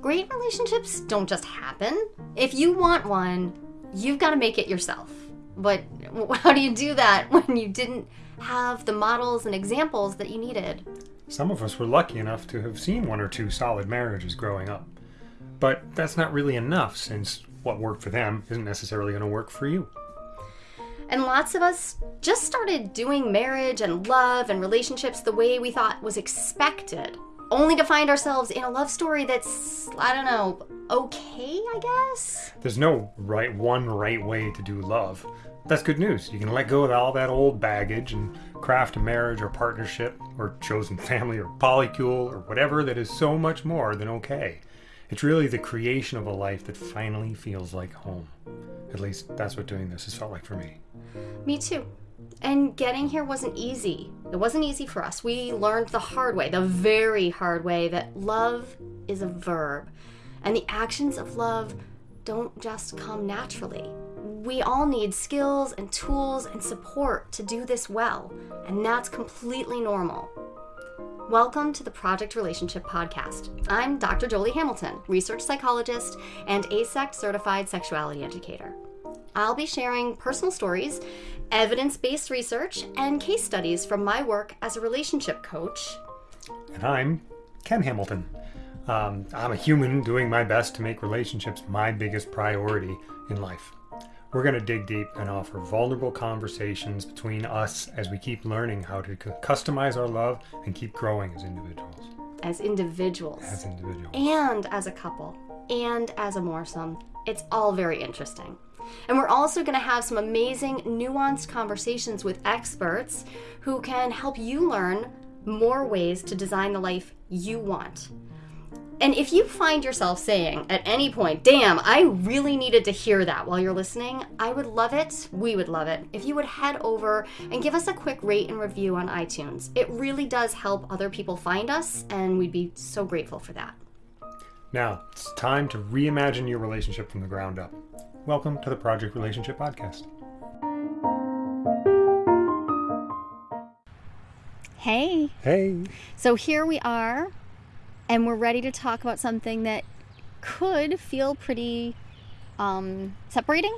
Great relationships don't just happen. If you want one, you've got to make it yourself. But how do you do that when you didn't have the models and examples that you needed? Some of us were lucky enough to have seen one or two solid marriages growing up. But that's not really enough since what worked for them isn't necessarily going to work for you. And lots of us just started doing marriage and love and relationships the way we thought was expected, only to find ourselves in a love story that's, I don't know, okay, I guess? There's no right one right way to do love. That's good news. You can let go of all that old baggage and craft a marriage or partnership or chosen family or polycule or whatever that is so much more than okay. It's really the creation of a life that finally feels like home. At least that's what doing this has felt like for me. Me too. And getting here wasn't easy. It wasn't easy for us. We learned the hard way, the very hard way, that love is a verb. And the actions of love don't just come naturally. We all need skills and tools and support to do this well, and that's completely normal. Welcome to the Project Relationship Podcast. I'm Dr. Jolie Hamilton, research psychologist and AASECT certified sexuality educator. I'll be sharing personal stories, evidence based research, and case studies from my work as a relationship coach. And I'm Ken Hamilton. Um, I'm a human doing my best to make relationships my biggest priority in life. We're going to dig deep and offer vulnerable conversations between us as we keep learning how to customize our love and keep growing as individuals. As individuals. As individuals. And as a couple. And as a moresome. It's all very interesting. And we're also going to have some amazing, nuanced conversations with experts who can help you learn more ways to design the life you want. And if you find yourself saying at any point, damn, I really needed to hear that while you're listening, I would love it, we would love it, if you would head over and give us a quick rate and review on iTunes. It really does help other people find us, and we'd be so grateful for that. Now, it's time to reimagine your relationship from the ground up. Welcome to the Project Relationship Podcast. Hey. Hey. So here we are and we're ready to talk about something that could feel pretty um, separating.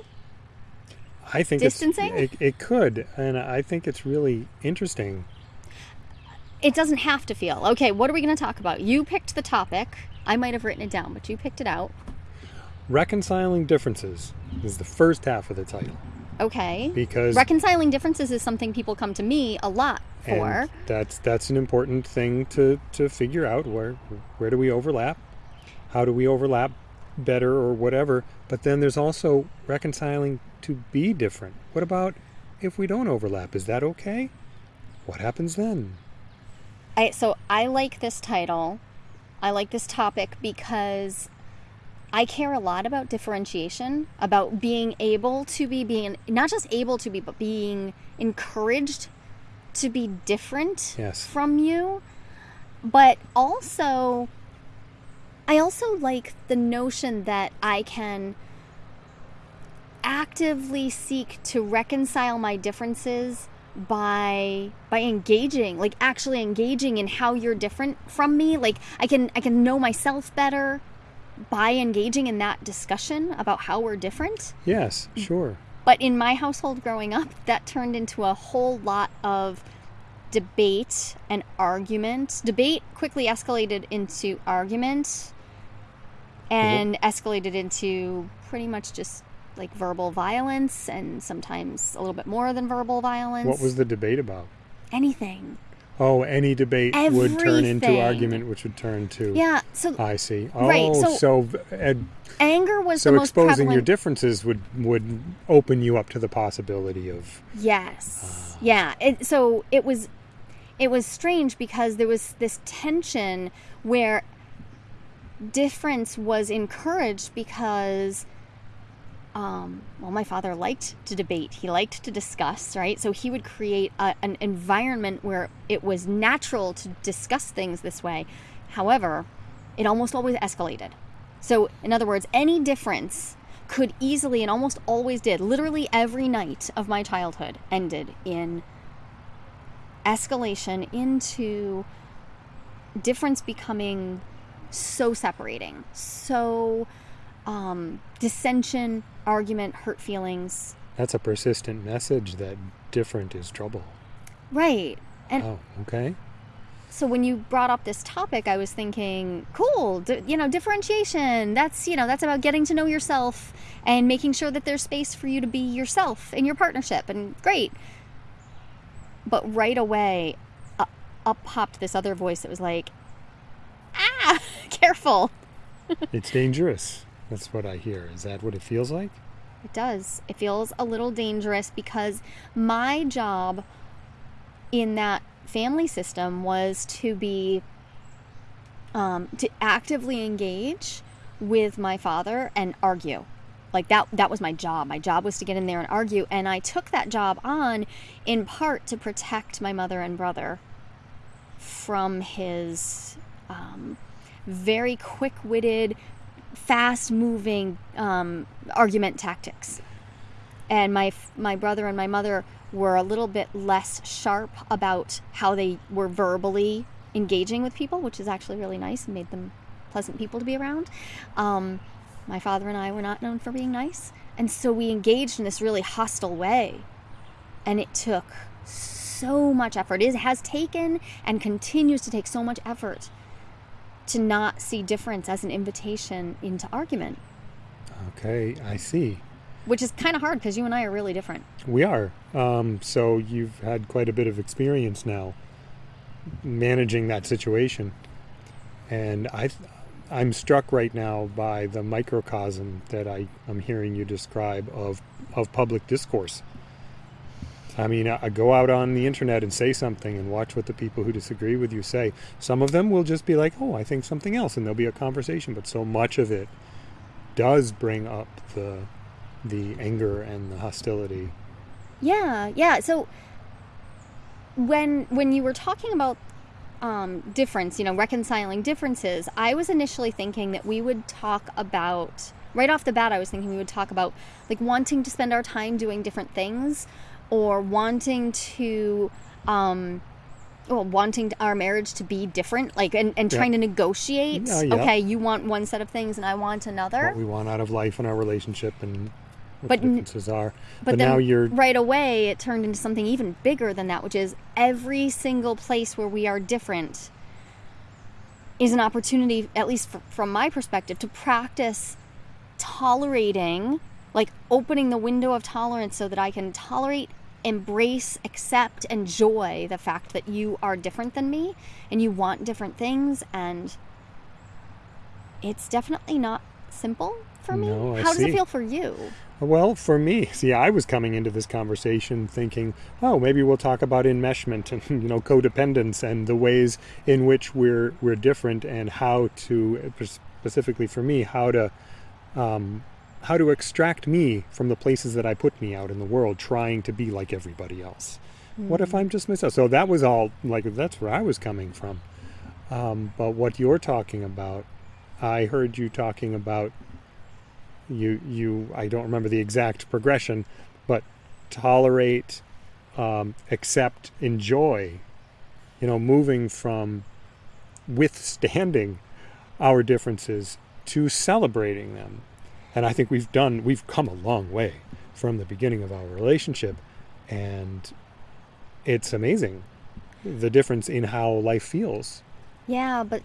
I think distancing. It, it could, and I think it's really interesting. It doesn't have to feel okay. What are we going to talk about? You picked the topic. I might have written it down, but you picked it out. Reconciling differences is the first half of the title. Okay. Because reconciling differences is something people come to me a lot for. And that's that's an important thing to to figure out where where do we overlap? How do we overlap better or whatever? But then there's also reconciling to be different. What about if we don't overlap? Is that okay? What happens then? I so I like this title. I like this topic because I care a lot about differentiation, about being able to be being not just able to be, but being encouraged to be different yes. from you. But also, I also like the notion that I can actively seek to reconcile my differences by by engaging like actually engaging in how you're different from me like i can i can know myself better by engaging in that discussion about how we're different. Yes, sure. But in my household growing up, that turned into a whole lot of debate and argument. Debate quickly escalated into argument and escalated into pretty much just like verbal violence and sometimes a little bit more than verbal violence. What was the debate about? Anything. Oh, any debate Everything. would turn into argument, which would turn to. Yeah. So I see. Oh, right, so, so uh, anger was so the most exposing prevalent. your differences would would open you up to the possibility of. Yes. Uh, yeah. It, so it was, it was strange because there was this tension where difference was encouraged because um, well, my father liked to debate. He liked to discuss, right? So he would create a, an environment where it was natural to discuss things this way. However, it almost always escalated. So, in other words, any difference could easily and almost always did, literally every night of my childhood ended in escalation into difference becoming so separating, so um, dissension, argument, hurt feelings. That's a persistent message that different is trouble. Right. And oh, okay. so when you brought up this topic, I was thinking, cool, d- you know, differentiation. That's, you know, that's about getting to know yourself and making sure that there's space for you to be yourself in your partnership. And great. But right away, uh, up popped this other voice that was like, ah, careful. It's dangerous. That's what I hear. Is that what it feels like? It does. It feels a little dangerous because my job in that family system was to be um, to actively engage with my father and argue. Like that that was my job. My job was to get in there and argue and I took that job on in part to protect my mother and brother from his um, very quick-witted, fast-moving um, argument tactics. And my my brother and my mother were a little bit less sharp about how they were verbally engaging with people, which is actually really nice and made them pleasant people to be around. Um, my father and I were not known for being nice, and so we engaged in this really hostile way, and it took so much effort. It has taken and continues to take so much effort to not see difference as an invitation into argument, Okay, I see. which is kind of hard because you and I are really different. We are. Um, so you've had quite a bit of experience now managing that situation, and I, I'm struck right now by the microcosm that I am hearing you describe of of public discourse. I mean, I I go out on the internet and say something and watch what the people who disagree with you say. Some of them will just be like, "Oh, I think something else," and there'll be a conversation. But so much of it does bring up the the anger and the hostility. Yeah, yeah. So when when you were talking about um, difference, you know, reconciling differences, I was initially thinking that we would talk about right off the bat. I was thinking we would talk about like wanting to spend our time doing different things, or wanting to. Um, well, wanting our marriage to be different, like, and, and Yeah. trying to negotiate. Yeah, yeah. Okay, you want one set of things, and I want another. What we want out of life and our relationship and what But differences are. But, But, now you're right away it turned into something even bigger than that, which is every single place where we are different is an opportunity, at least fr- from my perspective, to practice tolerating, like opening the window of tolerance so that I can tolerate, embrace, accept, enjoy the fact that you are different than me and you want different things. And it's definitely not simple for me. No, How does it feel for you? Well, for me, see, I was coming into this conversation thinking, oh, maybe we'll talk about enmeshment and you know codependence and the ways in which we're we're different and how to specifically for me how to um, how to extract me from the places that I put me out in the world, trying to be like everybody else. What if I'm just myself? So that was all like that's where I was coming from. Um, but what you're talking about, I heard you talking about you you I don't remember the exact progression, but tolerate, um, accept, enjoy. You know, moving from withstanding our differences to celebrating them. And I think we've done we've come a long way from the beginning of our relationship and it's amazing the difference in how life feels. Yeah, but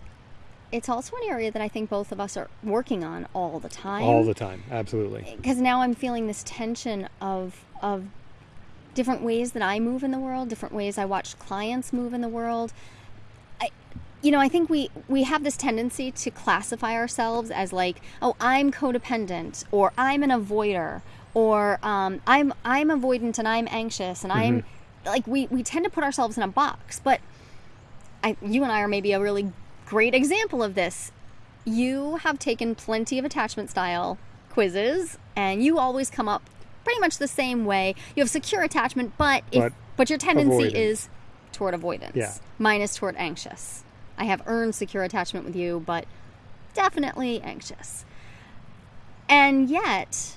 it's also an area that I think both of us are working on all the time. all the time. Absolutely. Eh, because now I'm feeling this tension of of different ways that I move in the world, different ways I watch clients move in the world. I, you know, I think we we have this tendency to classify ourselves as like, oh, I'm codependent, or I'm an avoider, or um, I'm I'm avoidant and I'm anxious, and I'm like we we tend to put ourselves in a box. But I, you and I are maybe a really great example of this. You have taken plenty of attachment style quizzes, and you always come up pretty much the same way. You have secure attachment, but if But but your tendency avoidant. is toward avoidance. Yeah. Mine is toward anxious. I have earned secure attachment with you, but definitely anxious. And yet,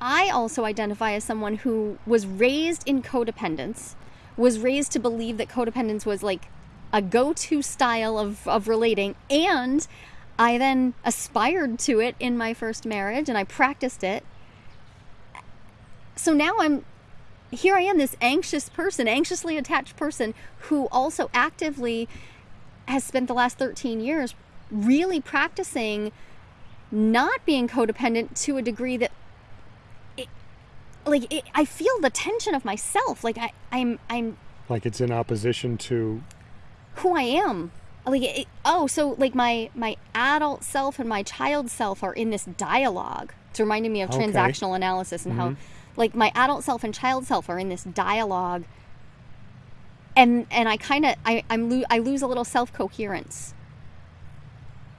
I also identify as someone who was raised in codependence, was raised to believe that codependence was like a go-to style of, of relating and I then aspired to it in my first marriage and I practiced it. So now I'm here I am this anxious person, anxiously attached person who also actively has spent the last 13 years really practicing not being codependent to a degree that it, like it, I feel the tension of myself like I I'm I'm Like it's in opposition to. who I am. Like it, oh, so like my my adult self and my child self are in this dialogue. It's reminding me of Okay. transactional analysis and how mm-hmm. like my adult self and child self are in this dialogue. And and I kind of I I'm lo- I lose a little self coherence.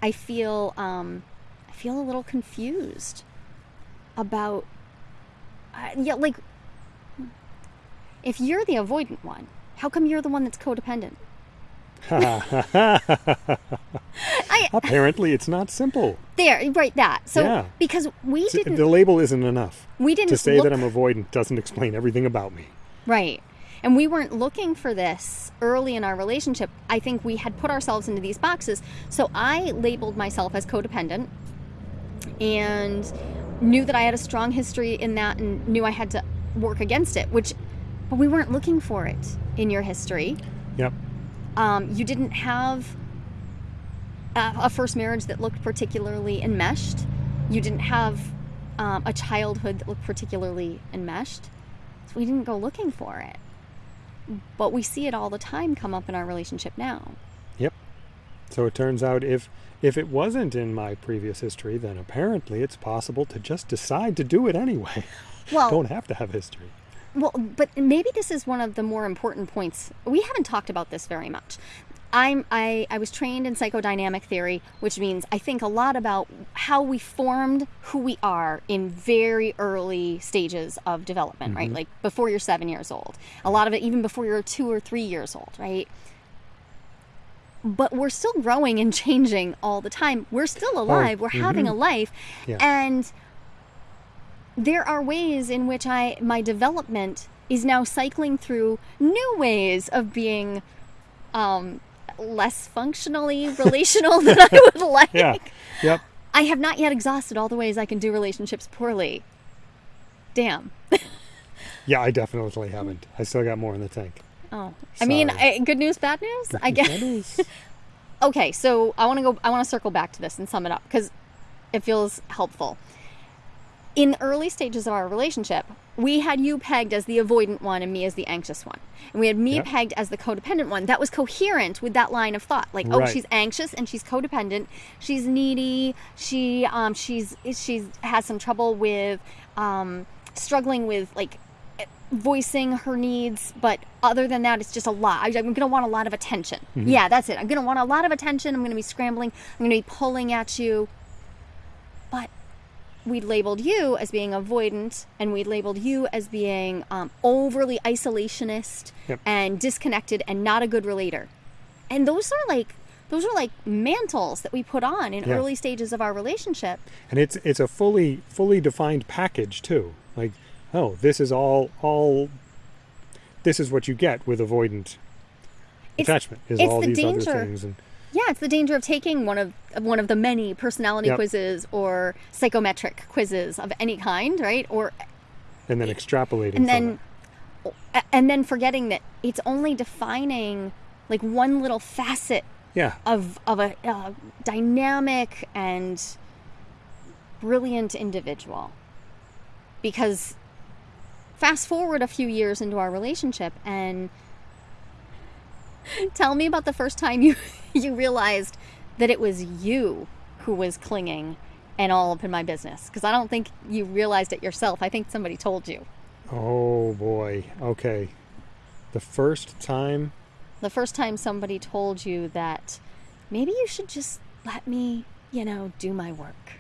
I feel um I feel a little confused about uh, yeah like if you're the avoidant one, how come you're the one that's codependent? I Apparently, it's not simple. there right that so Yeah. because we didn't The label isn't enough. we didn't To say look, that I'm avoidant doesn't explain everything about me. right and we weren't looking for this early in our relationship i think we had put ourselves into these boxes so i labeled myself as codependent and knew that i had a strong history in that and knew i had to work against it which but we weren't looking for it in your history Yep. um, you didn't have a, a first marriage that looked particularly enmeshed. You didn't have um, a childhood that looked particularly enmeshed. So we didn't go looking for it. But we see it all the time come up in our relationship now. Yep. So it turns out if if it wasn't in my previous history, then apparently it's possible to just decide to do it anyway. Well, Don't have to have history. Well, but maybe this is one of the more important points. We haven't talked about this very much. I'm I, I was trained in psychodynamic theory, which means I think a lot about how we formed who we are in very early stages of development, right? Like before you're seven years old. A lot of it even before you're two or three years old, right? But we're still growing and changing all the time. We're still alive. we're having a life. Yeah. And there are ways in which I my development is now cycling through new ways of being um, less functionally relational than I would like. Yeah. Yep. I have not yet exhausted all the ways I can do relationships poorly. Damn. Yeah, I definitely haven't. I still got more in the tank. Oh, I mean, I, good news, bad news. I guess. okay, so I want to go. I want to circle back to this and sum it up because it feels helpful. In the early stages of our relationship, we had you pegged as the avoidant one and me as the anxious one, and we had me Yep. pegged as the codependent one. That was coherent with that line of thought. Like, oh, she's anxious and she's codependent. She's needy. She um she's she's has some trouble with um struggling with like voicing her needs, but other than that, it's just a lot. I- I'm going to want a lot of attention. Yeah, that's it. I'm going to want a lot of attention. I'm going to be scrambling. I'm going to be pulling at you. But we labeled you as being avoidant, and we labeled you as being um, overly isolationist Yep. and disconnected and not a good relator. And those are like those are like mantles that we put on in Yeah. early stages of our relationship. and it's it's a fully fully defined package too. Like, oh, this is all all. This is what you get with avoidant It's- attachment. Is all the these danger. other things and Yeah, it's the danger of taking one of one of the many personality Yep. quizzes or psychometric quizzes of any kind, right? Or and then extrapolating and then it. and then forgetting that it's only defining like one little facet Yeah. of of a uh, dynamic and brilliant individual. Because fast forward a few years into our relationship and tell me about the first time you you realized that it was you who was clinging and all up in my business because I don't think you realized it yourself. I think somebody told you. Oh boy. Okay. The first time. the first time somebody told you that maybe you should just let me, you know, do my work.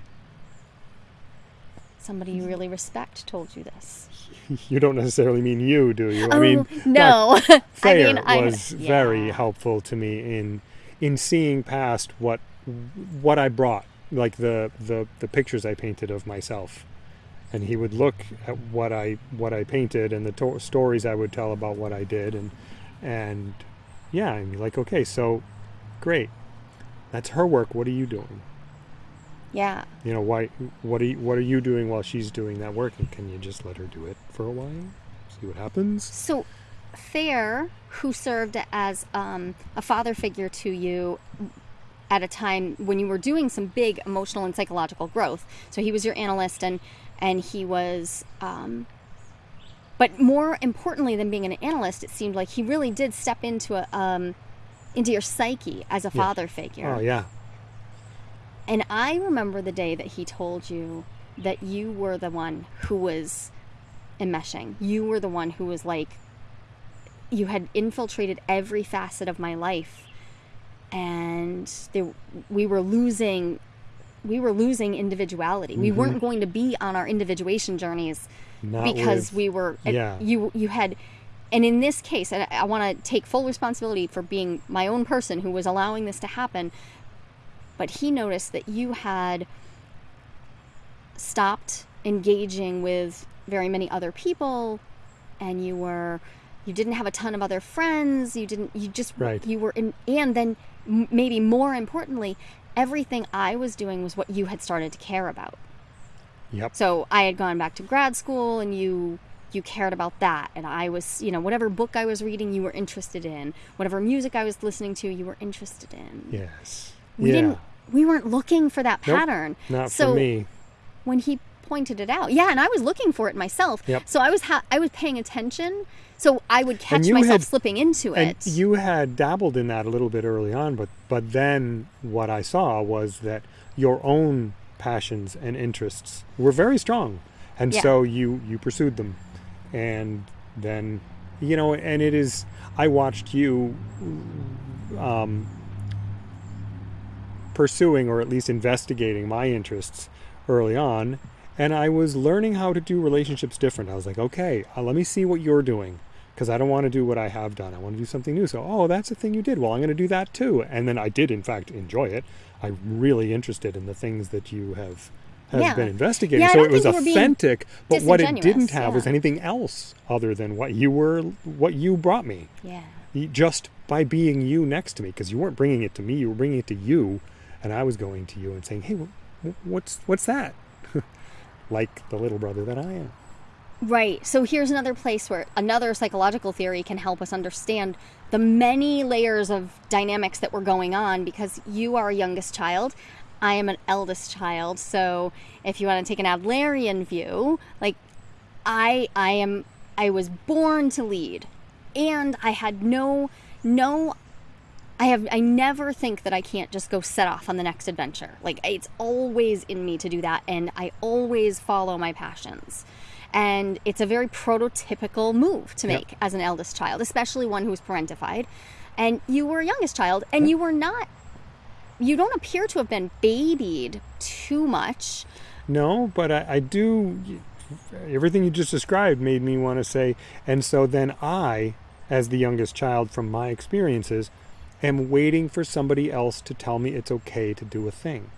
Somebody you really respect told you this. You don't necessarily mean you, do you? I oh mean, no! I Thayer mean, I was very helpful to me in in seeing past what what I brought, like the the the pictures I painted of myself, and he would look at what I what I painted and the to- stories I would tell about what I did, and and yeah, be like, okay, so great, that's her work. What are you doing? Yeah. You know, why? What are you, what are you doing while she's doing that work? And can you just let her do it for a while? See what happens. So, Fair, who served as um, a father figure to you at a time when you were doing some big emotional and psychological growth. So he was your analyst, and and he was. Um, but more importantly than being an analyst, it seemed like he really did step into a um, into your psyche as a Yeah. father figure. Oh yeah, And I remember the day that he told you that you were the one who was enmeshing. You were the one who was like, you had infiltrated every facet of my life, and there, we were losing, we were losing individuality. We mm-hmm. weren't going to be on our individuation journeys not because with- we were. Uh, yeah. You you had. And in this case, and I, I want to take full responsibility for being my own person who was allowing this to happen but he noticed that you had stopped engaging with very many other people and you were you didn't have a ton of other friends you didn't you just Right. you were in and then maybe more importantly everything i was doing was what you had started to care about Yep. so i had gone back to grad school and you you cared about that and i was you know whatever book i was reading you were interested in whatever music i was listening to you were interested in Yes. We yeah. didn't we weren't looking for that Nope, pattern Not so for me. when he pointed it out yeah and i was looking for it myself Yep. so i was ha- i was paying attention so i would catch myself had- slipping into And it you had dabbled in that a little bit early on, but but then what I saw was that your own passions and interests were very strong, and Yeah. so you you pursued them, and then you know, and it is. I watched you um, pursuing or at least investigating my interests early on, and I was learning how to do relationships different. I was like, okay, uh, let me see what you're doing because I don't want to do what I have done. I want to do something new. So, oh, that's the thing you did. Well, I'm going to do that too. And then I did, in fact, enjoy it. I'm really interested in the things that you have have Yeah. been investigating. Yeah, so it was authentic, but what it didn't have was anything else other than what you were, what you brought me. yeah Just by being you next to me, because you weren't bringing it to me, you were bringing it to you, and I was going to you and saying, "Hey, wh- wh- what's what's that?" like the little brother that I am. Right. So here's another place where another psychological theory can help us understand the many layers of dynamics that were going on because you are a youngest child. I am an eldest child. So if you want to take an Adlerian view, like I I am I was born to lead and I had no no I have I never think that I can't just go set off on the next adventure. Like it's always in me to do that and I always follow my passions. And it's a very prototypical move to Yep. make as an eldest child, especially one who's parentified. And you were a youngest child and you were not you don't appear to have been babied too much. No, but I, I do. Everything you just described made me want to say, and so then I, as the youngest child from my experiences, am waiting for somebody else to tell me it's okay to do a thing.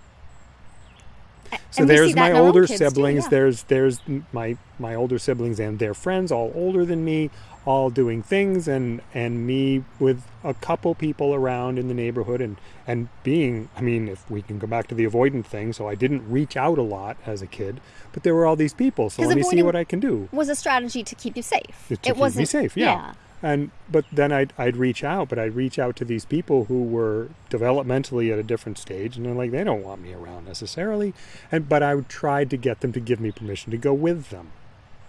So and there's my in our own older kids, too, siblings. yeah. There's there's my my older siblings and their friends, all older than me, all doing things, and and me with a couple people around in the neighborhood, and and being. I mean, if we can go back to the avoidant thing, so I didn't reach out a lot as a kid, but there were all these people. So let me see what I can do was a strategy to keep you safe. to it keep wasn't me safe. Yeah. And but then I'd I'd reach out, but I'd reach out to these people who were developmentally at a different stage, and they're like they don't want me around necessarily, and but I would try to get them to give me permission to go with them.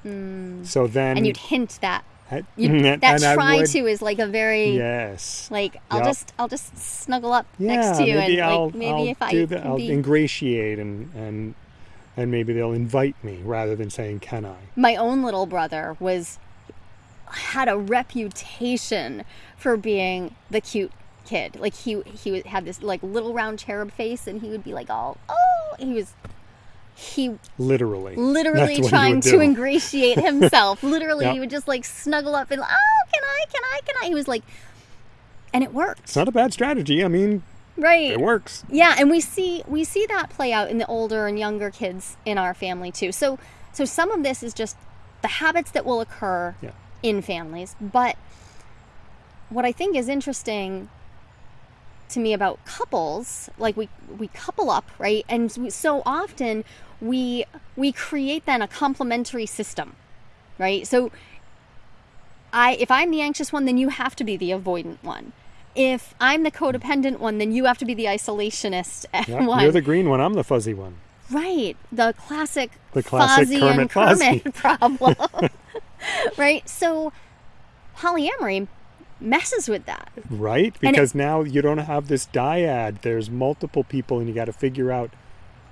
Hmm. So then and you'd hint that I- you and that try would- to is like a very yes. like I'll Yep. just I'll just snuggle up Yeah, next to you and I'll, like maybe I'll if I that, I'll be ingratiate and and and maybe they'll invite me rather than saying can I. my own little brother was had a reputation for being the cute kid. Like he he would- had this like little round cherub face, and he would be like all oh he was he Literally. literally That's what he trying to ingratiate himself. literally, Yep. he would just like snuggle up and oh can I can I can I? He was like, and it worked, It's not a bad strategy. I mean, right? it works. Yeah, and we see we see that play out in the older and younger kids in our family too. So So some of this is just the habits that will occur Yeah. In families. But what I think is interesting to me about couples, like we we couple up, right? And we- so often we we create then a complementary system, right? So I if I'm the anxious one, then you have to be the avoidant one. If I'm the codependent one, then you have to be the isolationist Yeah, one. You're the green one. I'm the fuzzy one. Right. The classic, The classic Fozzie Kermit and Kermit Fozzie. problem. right? So polyamory messes with that. Right? And it- Because now you don't have this dyad. There's multiple people, and you got to figure out.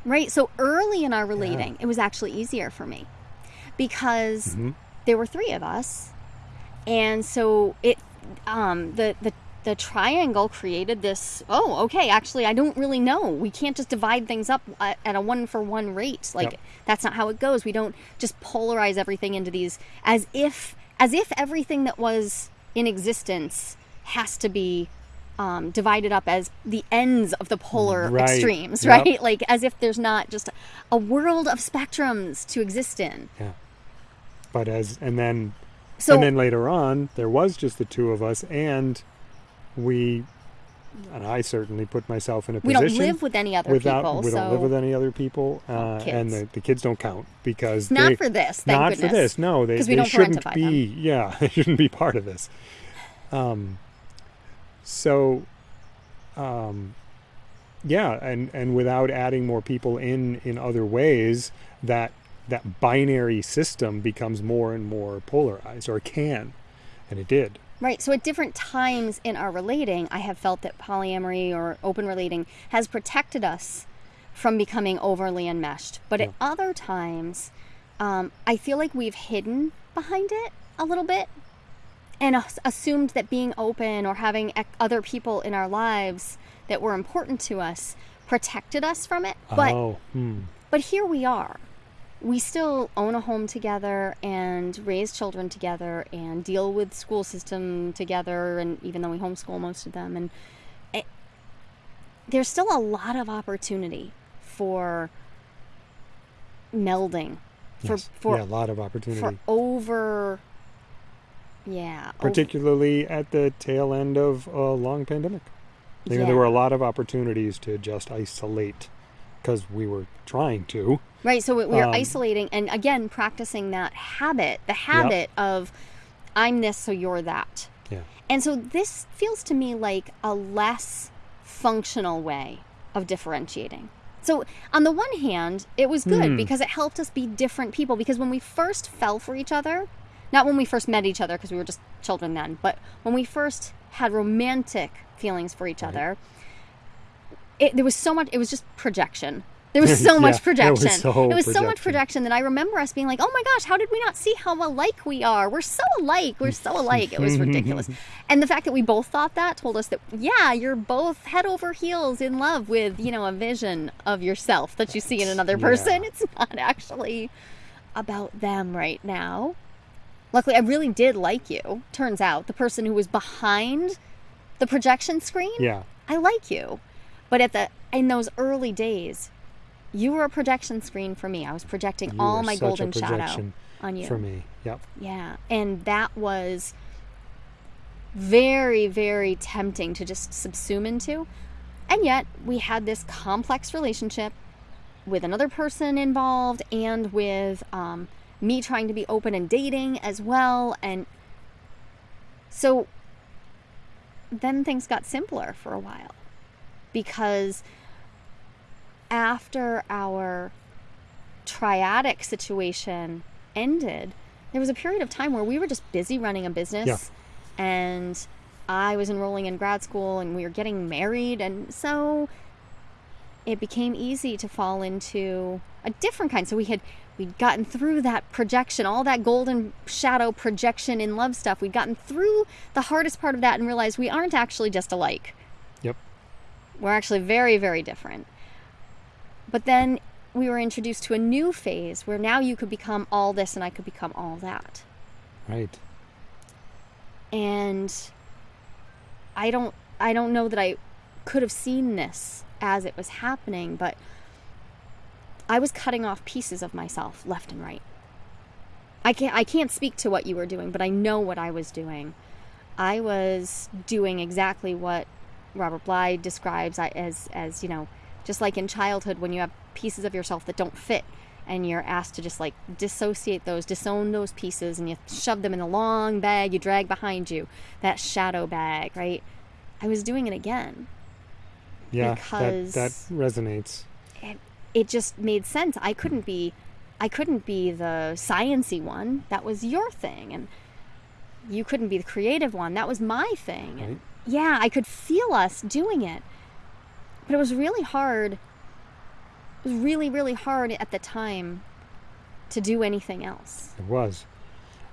Right? So early in our relating, it was actually easier for me because Mm-hmm. there were three of us. And so it um the the the triangle created this oh okay actually i don't really know we can't just divide things up at at a one for one rate like Yep. that's not how it goes we don't just polarize everything into these as if as if everything that was in existence has to be um, divided up as the ends of the polar Right. extremes Yep. right like as if there's not just a world of spectrums to exist in Yeah. But as and then so and then later on, there was just the two of us, and we, and I certainly put myself in a position. we don't live with any other without people we don't live with any other people, uh, kids. and the, the kids don't count because not they, for this thank not goodness for this. No, they, they don't shouldn't be. Yeah, they shouldn't be part of this. Um, so, um, yeah, and and without adding more people in in other ways, that that binary system becomes more and more polarized, or can, and it did. Right. So at different times in our relating, I have felt that polyamory or open relating has protected us from becoming overly enmeshed. But at other times, um, I feel like we've hidden behind it a little bit and assumed that being open or having other people in our lives that were important to us protected us from it. But oh, hmm. but here we are. We still own a home together and raise children together and deal with school system together and even though we homeschool most of them and it, there's still a lot of opportunity for melding for Yes. for yeah, a lot of opportunity. for over yeah over- particularly at the tail end of a long pandemic. You know, there were a lot of opportunities to just isolate because we were trying to. Right. So we- we're Um, isolating and again practicing that habit, the habit of I'm this, so you're that. Yeah. And so this feels to me like a less functional way of differentiating. So on the one hand, it was good Hmm. because it helped us be different people. Because when we first fell for each other, not when we first met each other because we were just children then, but when we first had romantic feelings for each other, it, there was so much. It was just projection. There was so Yeah, much projection. it was projection. so so much projection. that I remember us being like, "Oh my gosh, how did we not see how alike we are? We're so alike. We're so alike." It was ridiculous. And the fact that we both thought that told us that yeah, you're both head over heels in love with you know a vision of yourself that you see in another Yeah. person. It's not actually about them right now. Luckily, I really did like you. Turns out the person who was behind the projection screen. Yeah. I like you. But at the in those early days, you were a projection screen for me. I was projecting You all my golden shadow on you. For me. Yep. Yeah. And that was very, very tempting to just subsume into. And yet, we had this complex relationship with another person involved and with um, me trying to be open and dating as well. And so then things got simpler for a while because after our triadic situation ended, there was a period of time where we were just busy running a business and I was enrolling in grad school and we were getting married and so it became easy to fall into a different kind. So we had we'd gotten through that projection, all that golden shadow projection in love stuff. We'd gotten through the hardest part of that and realized we aren't actually just alike. We're actually very, very different. But then we were introduced to a new phase where now you could become all this and I could become all that. Right. And I don't I don't know that I could have seen this as it was happening, but I was cutting off pieces of myself left and right. I can't I can't speak to what you were doing, but I know what I was doing. I was doing exactly what Robert Bly describes as as you know, just like in childhood when you have pieces of yourself that don't fit and you're asked to just like dissociate those, disown those pieces and you shove them in a long bag you drag behind you, that shadow bag, right? I was doing it again. Yeah, Because- that, that resonates. it, it just made sense. I couldn't be I couldn't be the sciency one. That was your thing and you couldn't be the creative one. That was my thing. And Right. Yeah, I could feel us doing it. But it was really hard. It was really really hard at the time to do anything else. It was.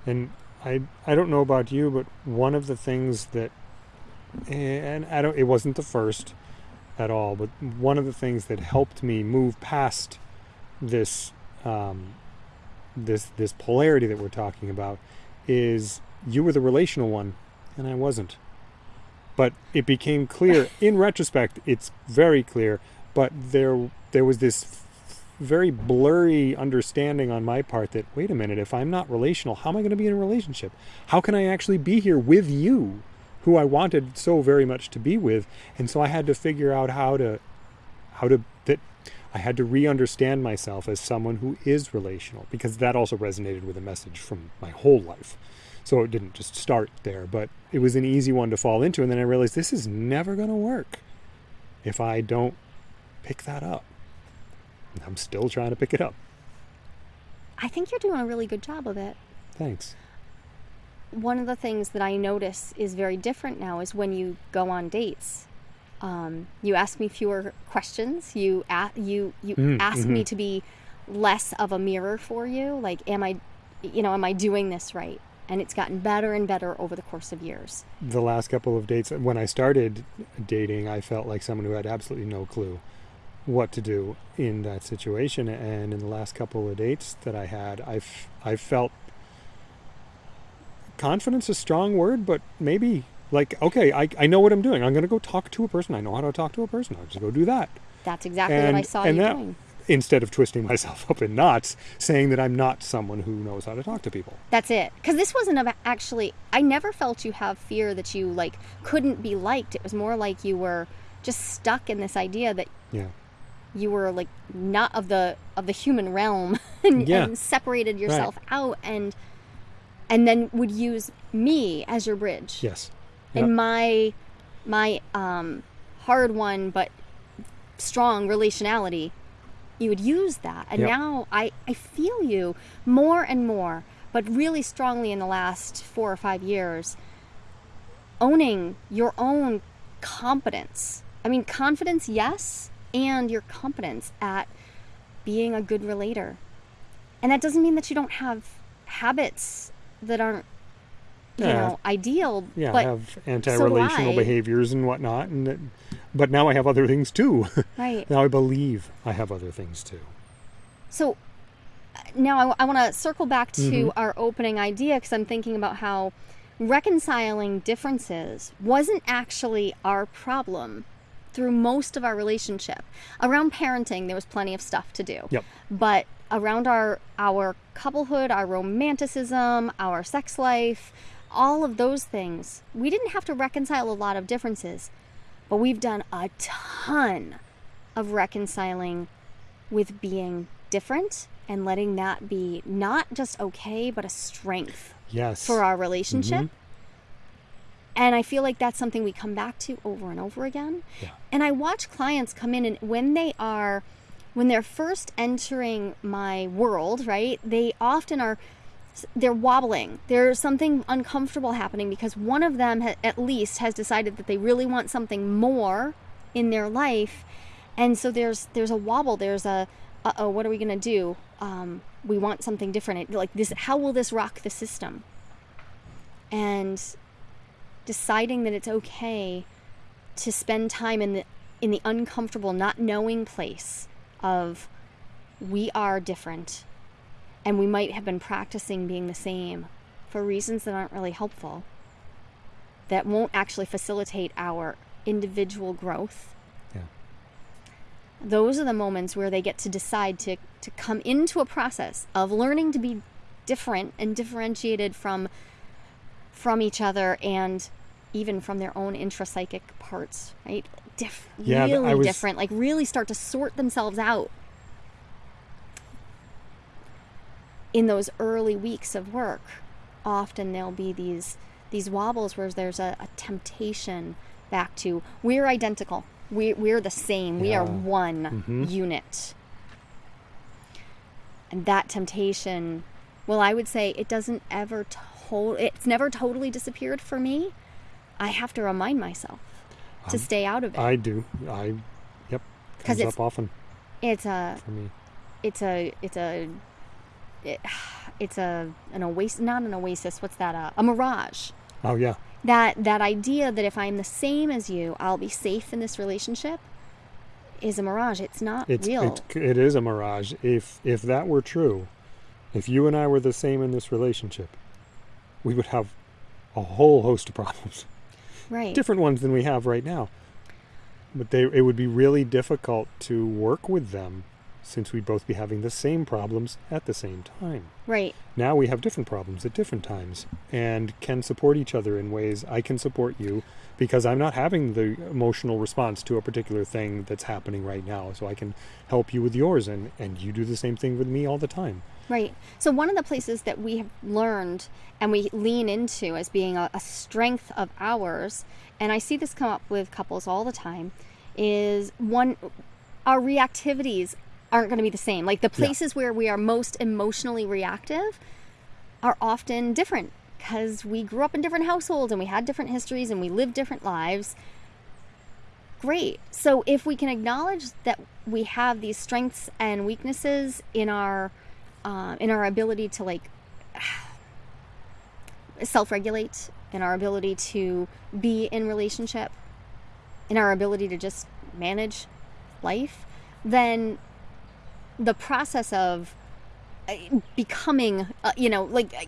And I I don't know about you, but one of the things that and I don't it wasn't the first at all, but one of the things that helped me move past this um, this this polarity that we're talking about is you were the relational one and I wasn't. But it became clear in retrospect, it's very clear, but there there was this very blurry understanding on my part that wait a minute if i'm not relational how am i going to be in a relationship? How can i actually be here with you who i wanted so very much to be with? And so i had to figure out how to how to that i had to re-understand myself as someone who is relational because that also resonated with a message from my whole life so it didn't just start there but it was an easy one to fall into and then i realized this is never going to work if i don't pick that up I'm still trying to pick it up. I think you're doing a really good job of it. Thanks. one of the things that I notice is very different now is when you go on dates. Um, you ask me fewer questions. You a- you you Mm, ask me mhm. to be less of a mirror for you. Like, am I, you know, am I doing this right? And it's gotten better and better over the course of years. The last couple of dates, when I started dating, I felt like someone who had absolutely no clue what to do in that situation. And in the last couple of dates that I had, I've I felt confidence is a strong word, but maybe like okay, I, I know what I'm doing. I'm going to go talk to a person. I know how to talk to a person. I'll just go do that. That's exactly what I saw and you that- doing. Instead of twisting myself up in knots, saying that I'm not someone who knows how to talk to people. That's it. Because this wasn't about actually. I never felt you have fear that you like couldn't be liked. It was more like you were just stuck in this idea that Yeah. you were like not of the of the human realm and, Yeah. and separated yourself out and and then would use me as your bridge Yes. and my my um hard one but strong relationality you would use that and Yep. now i i feel you more and more but really strongly in the last four or five years owning your own competence i mean confidence yes and your competence at being a good relator and that doesn't mean that you don't have habits that aren't you Yeah. know ideal yeah, but have anti-relational I. behaviors and whatnot, and that, but now I have other things too. right now I believe I have other things too. So uh, now I, want to circle back to Mhm. our opening idea because I'm thinking about how reconciling differences wasn't actually our problem through most of our relationship. Around parenting, there was plenty of stuff to do. Yep. But around our our couplehood, our romanticism, our sex life, all of those things, we didn't have to reconcile a lot of differences. But we've done a ton of reconciling with being different and letting that be not just okay, but a strength Yes. for our relationship. Mhm. And I feel like that's something we come back to over and over again. Yeah. And I watch clients come in and when they are when they're first entering my world, right? They often are they're wobbling. There's something uncomfortable happening because one of them ha- at least has decided that they really want something more in their life. And so there's there's a wobble, there's a uh-oh, what are we going to do? Um, we want something different. It- Like this how will this rock the system? And deciding that it's okay to spend time in the in the uncomfortable not knowing place of we are different and we might have been practicing being the same for reasons that aren't really helpful that won't actually facilitate our individual growth Yeah. those are the moments where they get to decide to, to come into a process of learning to be different and differentiated from from each other and even from their own intrapsychic parts, right? Diff- Yeah, really was- different. Like really start to sort themselves out in those early weeks of work. Often there'll be these these wobbles where there's a, a temptation back to we're identical. We, we're the same. We are Yeah. one Mhm. unit. And that temptation, well, I would say it doesn't ever to- it's never totally disappeared for me. I have to remind myself to Um, stay out of it. I do. I, yep. 'Cause Comes it's- up often it's a for me. it's a it's a it, it's a an oasis not an oasis what's that uh, a mirage Oh yeah. that that idea that if i'm the same as you i'll be safe in this relationship is a mirage it's not It's real it, it is a mirage. If if that were true, if you and I were the same in this relationship, we would have a whole host of problems. right Different ones than we have right now. But they it would be really difficult to work with them since we'd both be having the same problems at the same time. right Now we have different problems at different times and can support each other in ways I can support you because I'm not having the emotional response to a particular thing that's happening right now. So I can help you with yours and, and you do the same thing with me all the time. Right. So, one of the places that we have learned and we lean into as being a, a strength of ours, and I see this come up with couples all the time, is one, our reactivities aren't going to be the same. Like the places where we are most emotionally reactive are often different because we grew up in different households and we had different histories and we lived different lives. Great. So if we can acknowledge that we have these strengths and weaknesses in our uh, in our ability to like self-regulate, in our ability to be in relationship, in our ability to just manage life, then the process of uh, becoming, uh, you know, like uh,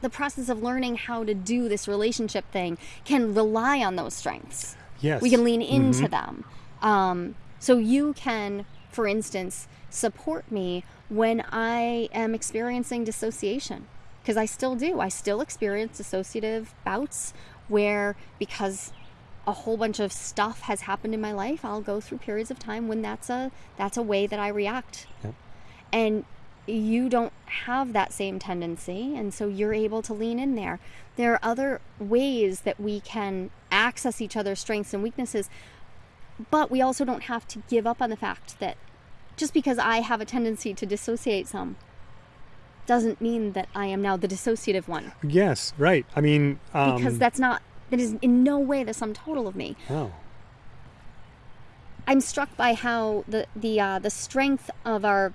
the process of learning how to do this relationship thing can rely on those strengths. Yes. We can lean into Mhm. them. Um, so you can, for instance, support me when I am experiencing dissociation. Because I still do. I still experience dissociative bouts where, because a whole bunch of stuff has happened in my life, I'll go through periods of time when that's a that's a way that I react. Yep. And you don't have that same tendency, and so you're able to lean in there. There are other ways that we can access each other's strengths and weaknesses, but we also don't have to give up on the fact that just because I have a tendency to dissociate some doesn't mean that I am now the dissociative one Yes, right. I mean, um, because that's not that is in no way the sum total of me. oh, I'm struck by how the the uh, the strength of our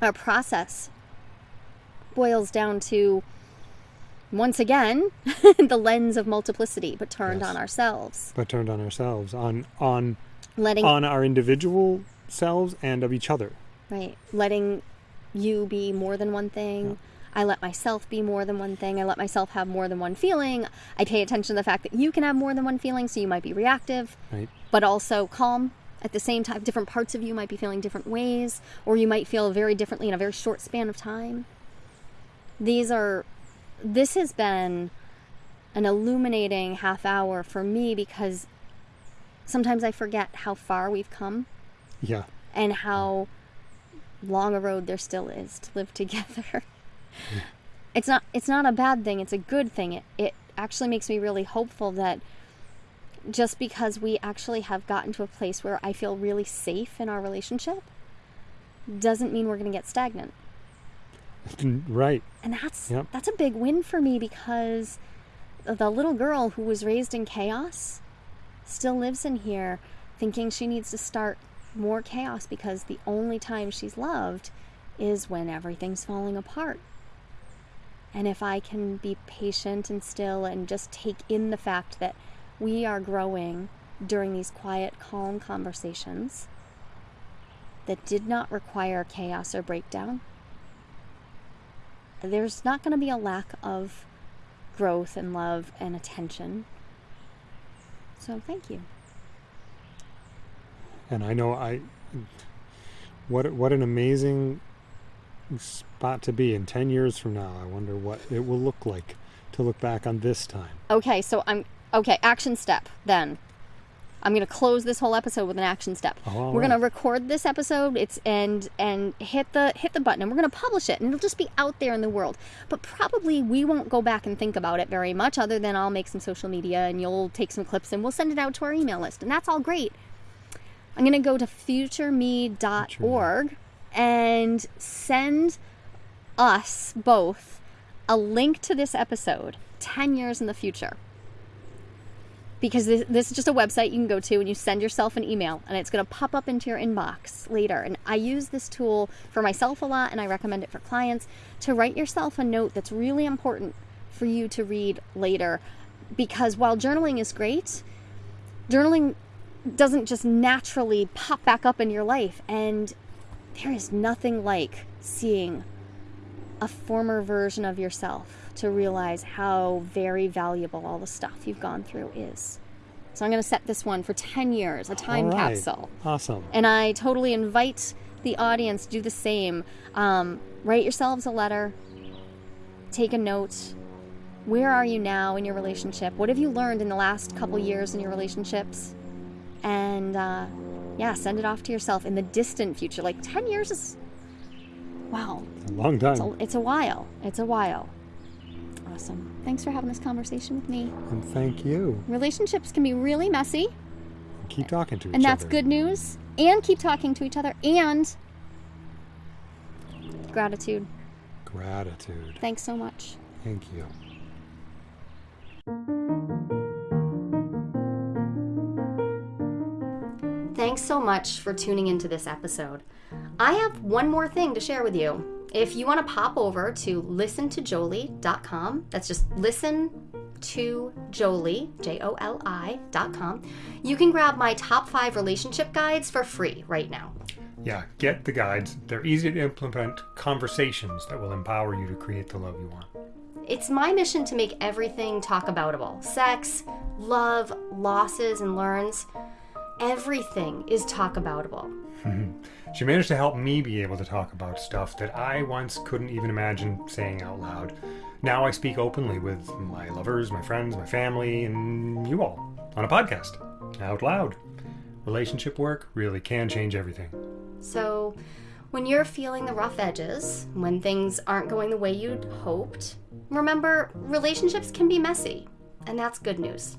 our process boils down to once again the lens of multiplicity, but turned Yes. on ourselves, but turned on ourselves, on on letting on our individual selves and of each other. right letting you be more than one thing. I let myself be more than one thing. I let myself have more than one feeling. I pay attention to the fact that you can have more than one feeling, so you might be reactive. Right. but also calm at the same time. Different parts of you might be feeling different ways, or you might feel very differently in a very short span of time. These are, this has been an illuminating half hour for me because sometimes I forget how far we've come Yeah. and how long a road there still is to live together. It's not it's not a bad thing, it's a good thing. It it actually makes me really hopeful that just because we actually have gotten to a place where I feel really safe in our relationship doesn't mean we're going to get stagnant. right. And that's Yep. that's a big win for me because the little girl who was raised in chaos still lives in here thinking she needs to start more chaos because the only time she's loved is when everything's falling apart. And if I can be patient and still and just take in the fact that we are growing during these quiet, calm conversations that did not require chaos or breakdown, there's not going to be a lack of growth and love and attention. So thank you. And I know I what what an amazing spot to be in 10 years from now. I wonder what it will look like to look back on this time. Okay, so I'm okay. Action step then. I'm gonna close this whole episode with an action step. All we're right. gonna record this episode. It's and and hit the hit the button, and we're gonna publish it, and it'll just be out there in the world. But probably we won't go back and think about it very much, other than I'll make some social media, and you'll take some clips, and we'll send it out to our email list, and that's all great. I'm gonna go to futureme.org and send us both a link to this episode 10 years in the future. Because this, this is just a website you can go to and you send yourself an email and it's going to pop up into your inbox later. And i use this tool for myself a lot and i recommend it for clients to write yourself a note that's really important for you to read later. Because while journaling is great journaling doesn't just naturally pop back up in your life and there is nothing like seeing a former version of yourself to realize how very valuable all the stuff you've gone through is. So I'm going to set this one for 10 years, a time right. capsule. Awesome. And I totally invite the audience to do the same. Um, write yourselves a letter, take a note. Where are you now in your relationship? What have you learned in the last couple years in your relationships? And uh, yeah, send it off to yourself in the distant future. Like 10 years is, wow, A long time. it's a, it's a while. It's a while. Awesome. Thanks for having this conversation with me. And thank you. Relationships can be really messy, Keep talking to each other. and that's other. good news. And keep talking to each other. And gratitude. Gratitude. Thanks so much. Thank you. Thanks so much for tuning into this episode. I have one more thing to share with you. If you want to pop over to listentojoli.com, that's just listen to Joli, J O L I.com, you can grab my top five relationship guides for free right now. Yeah, get the guides. They're easy to implement conversations that will empower you to create the love you want. It's my mission to make everything talk aboutable sex, love, losses, and learns. Everything is talk aboutable. She managed to help me be able to talk about stuff that I once couldn't even imagine saying out loud. Now I speak openly with my lovers, my friends, my family, and you all on a podcast out loud. Relationship work really can change everything. So, when you're feeling the rough edges, when things aren't going the way you'd hoped, remember relationships can be messy, and that's good news.